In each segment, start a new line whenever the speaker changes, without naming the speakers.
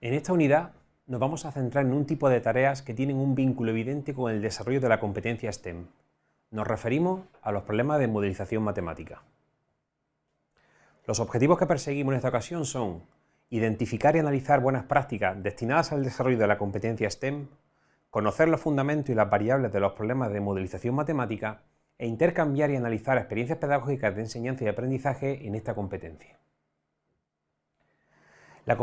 En esta unidad nos vamos a centrar en un tipo de tareas que tienen un vínculo evidente con el desarrollo de la competencia STEM. Nos referimos a los problemas de modelización matemática. Los objetivos que perseguimos en esta ocasión son identificar y analizar buenas prácticas destinadas al desarrollo de la competencia STEM, conocer los fundamentos y las variables de los problemas de modelización matemática e intercambiar y analizar experiencias pedagógicas de enseñanza y aprendizaje en esta competencia. La,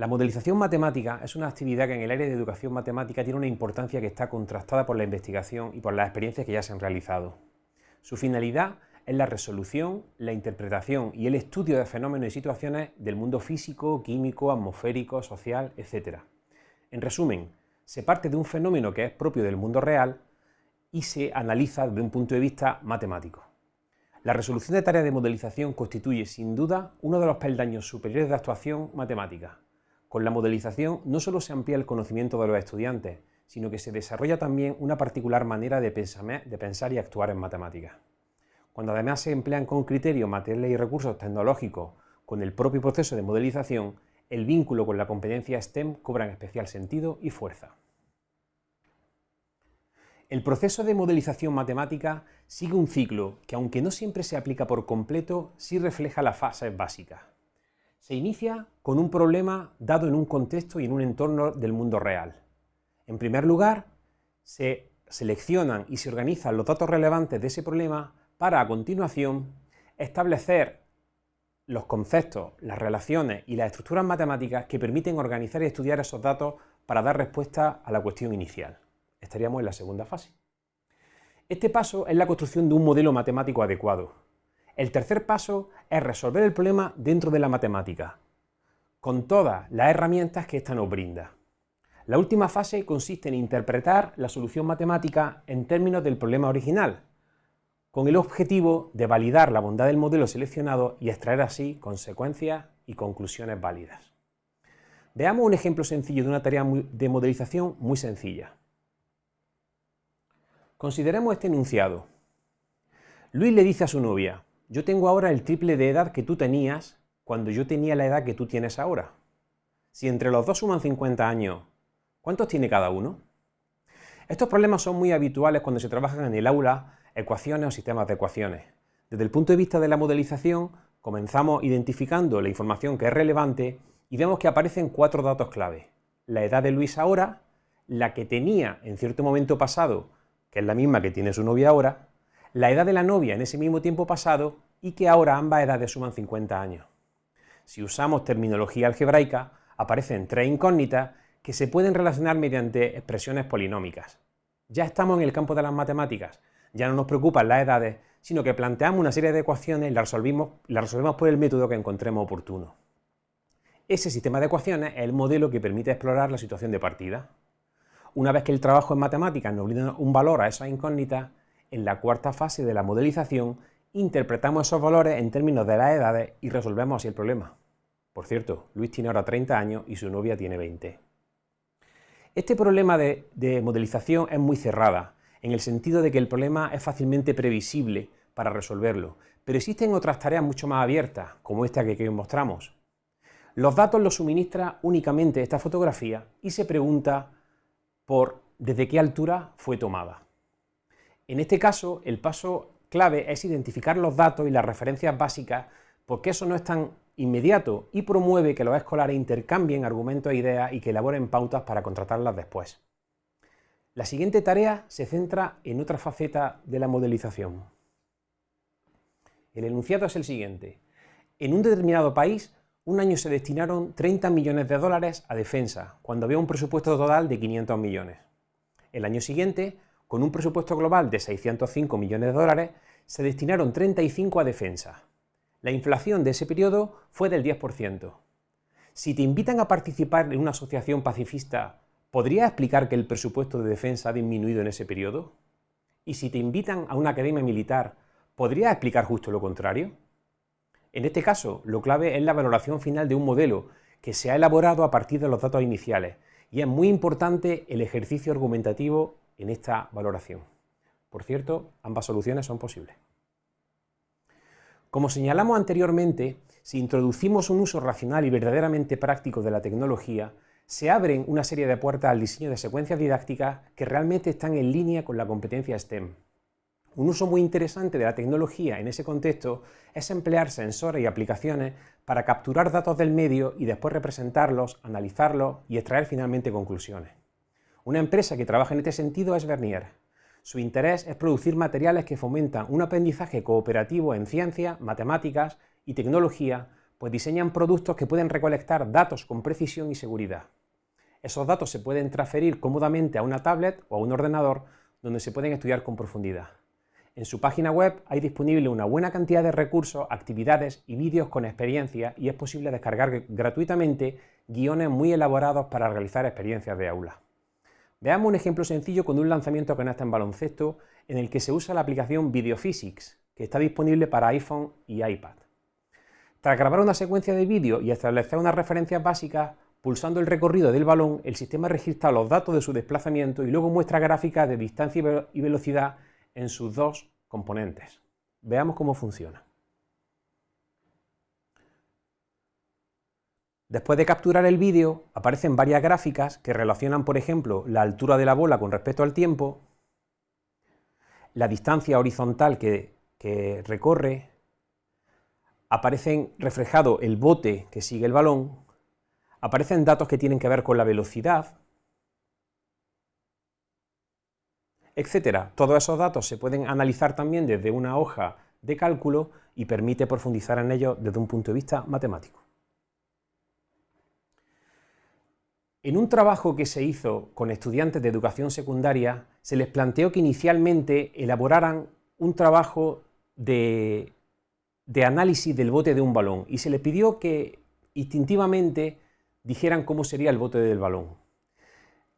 la, modelización matemática es una actividad que en el área de educación matemática tiene una importancia que está contrastada por la investigación y por las experiencias que ya se han realizado. Su finalidad es la resolución, la interpretación y el estudio de fenómenos y situaciones del mundo físico, químico, atmosférico, social, etc. En resumen, se parte de un fenómeno que es propio del mundo real y se analiza desde un punto de vista matemático. La resolución de tareas de modelización constituye, sin duda, uno de los peldaños superiores de actuación matemática. Con la modelización no solo se amplía el conocimiento de los estudiantes, sino que se desarrolla también una particular manera de pensar y actuar en matemáticas. Cuando además se emplean con criterio materiales y recursos tecnológicos con el propio proceso de modelización, el vínculo con la competencia STEM cobra especial sentido y fuerza. El proceso de modelización matemática sigue un ciclo que, aunque no siempre se aplica por completo, sí refleja las fases básicas. Se inicia con un problema dado en un contexto y en un entorno del mundo real. En primer lugar, se seleccionan y se organizan los datos relevantes de ese problema para, a continuación, establecer los conceptos, las relaciones y las estructuras matemáticas que permiten organizar y estudiar esos datos para dar respuesta a la cuestión inicial estaríamos en la segunda fase. Este paso es la construcción de un modelo matemático adecuado. El tercer paso es resolver el problema dentro de la matemática, con todas las herramientas que ésta nos brinda. La última fase consiste en interpretar la solución matemática en términos del problema original, con el objetivo de validar la bondad del modelo seleccionado y extraer así consecuencias y conclusiones válidas. Veamos un ejemplo sencillo de una tarea de modelización muy sencilla. Consideremos este enunciado. Luis le dice a su novia, yo tengo ahora el triple de edad que tú tenías cuando yo tenía la edad que tú tienes ahora. Si entre los dos suman 50 años, ¿cuántos tiene cada uno? Estos problemas son muy habituales cuando se trabajan en el aula ecuaciones o sistemas de ecuaciones. Desde el punto de vista de la modelización, comenzamos identificando la información que es relevante y vemos que aparecen cuatro datos clave. La edad de Luis ahora, la que tenía en cierto momento pasado que es la misma que tiene su novia ahora, la edad de la novia en ese mismo tiempo pasado y que ahora ambas edades suman 50 años. Si usamos terminología algebraica, aparecen tres incógnitas que se pueden relacionar mediante expresiones polinómicas. Ya estamos en el campo de las matemáticas, ya no nos preocupan las edades, sino que planteamos una serie de ecuaciones y las resolvemos, las resolvemos por el método que encontremos oportuno. Ese sistema de ecuaciones es el modelo que permite explorar la situación de partida. Una vez que el trabajo en matemáticas nos brinda un valor a esas incógnitas, en la cuarta fase de la modelización interpretamos esos valores en términos de las edades y resolvemos así el problema. Por cierto, Luis tiene ahora 30 años y su novia tiene 20. Este problema de, de modelización es muy cerrada, en el sentido de que el problema es fácilmente previsible para resolverlo, pero existen otras tareas mucho más abiertas, como esta que os mostramos. Los datos los suministra únicamente esta fotografía y se pregunta por desde qué altura fue tomada. En este caso, el paso clave es identificar los datos y las referencias básicas porque eso no es tan inmediato y promueve que los escolares intercambien argumentos e ideas y que elaboren pautas para contratarlas después. La siguiente tarea se centra en otra faceta de la modelización. El enunciado es el siguiente. En un determinado país un año se destinaron 30 millones de dólares a defensa, cuando había un presupuesto total de 500 millones. El año siguiente, con un presupuesto global de 605 millones de dólares, se destinaron 35 a defensa. La inflación de ese periodo fue del 10%. Si te invitan a participar en una asociación pacifista, ¿podrías explicar que el presupuesto de defensa ha disminuido en ese periodo? Y si te invitan a una academia militar, ¿podrías explicar justo lo contrario? En este caso, lo clave es la valoración final de un modelo que se ha elaborado a partir de los datos iniciales y es muy importante el ejercicio argumentativo en esta valoración. Por cierto, ambas soluciones son posibles. Como señalamos anteriormente, si introducimos un uso racional y verdaderamente práctico de la tecnología, se abren una serie de puertas al diseño de secuencias didácticas que realmente están en línea con la competencia STEM. Un uso muy interesante de la tecnología en ese contexto es emplear sensores y aplicaciones para capturar datos del medio y después representarlos, analizarlos y extraer finalmente conclusiones. Una empresa que trabaja en este sentido es Vernier. Su interés es producir materiales que fomentan un aprendizaje cooperativo en ciencia, matemáticas y tecnología, pues diseñan productos que pueden recolectar datos con precisión y seguridad. Esos datos se pueden transferir cómodamente a una tablet o a un ordenador donde se pueden estudiar con profundidad. En su página web hay disponible una buena cantidad de recursos, actividades y vídeos con experiencia y es posible descargar gratuitamente guiones muy elaborados para realizar experiencias de aula. Veamos un ejemplo sencillo con un lanzamiento que está en baloncesto en el que se usa la aplicación Videophysics, que está disponible para iPhone y iPad. Tras grabar una secuencia de vídeo y establecer unas referencias básicas, pulsando el recorrido del balón, el sistema registra los datos de su desplazamiento y luego muestra gráficas de distancia y velocidad en sus dos componentes. Veamos cómo funciona. Después de capturar el vídeo, aparecen varias gráficas que relacionan, por ejemplo, la altura de la bola con respecto al tiempo, la distancia horizontal que, que recorre, aparecen reflejado el bote que sigue el balón, aparecen datos que tienen que ver con la velocidad, etcétera. Todos esos datos se pueden analizar también desde una hoja de cálculo y permite profundizar en ellos desde un punto de vista matemático. En un trabajo que se hizo con estudiantes de educación secundaria, se les planteó que inicialmente elaboraran un trabajo de, de análisis del bote de un balón y se les pidió que instintivamente dijeran cómo sería el bote del balón.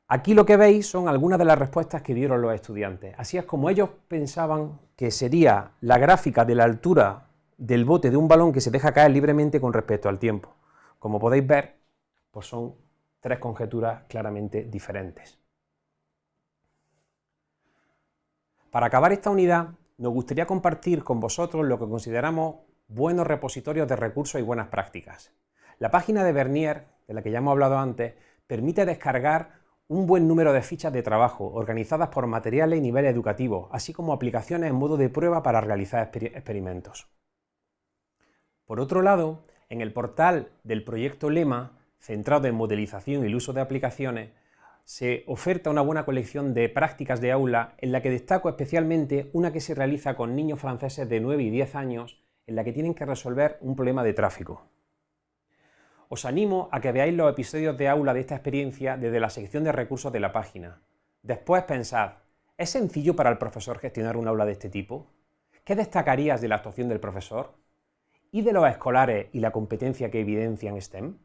Aquí lo que veis son algunas de las respuestas que dieron los estudiantes. Así es como ellos pensaban que sería la gráfica de la altura del bote de un balón que se deja caer libremente con respecto al tiempo. Como podéis ver, pues son tres conjeturas claramente diferentes. Para acabar esta unidad, nos gustaría compartir con vosotros lo que consideramos buenos repositorios de recursos y buenas prácticas. La página de Bernier, de la que ya hemos hablado antes, permite descargar un buen número de fichas de trabajo organizadas por materiales y niveles educativos, así como aplicaciones en modo de prueba para realizar experimentos. Por otro lado, en el portal del proyecto LEMA, centrado en modelización y el uso de aplicaciones, se oferta una buena colección de prácticas de aula en la que destaco especialmente una que se realiza con niños franceses de 9 y 10 años en la que tienen que resolver un problema de tráfico. Os animo a que veáis los episodios de aula de esta experiencia desde la sección de recursos de la página. Después pensad, ¿es sencillo para el profesor gestionar un aula de este tipo? ¿Qué destacarías de la actuación del profesor? ¿Y de los escolares y la competencia que evidencian STEM?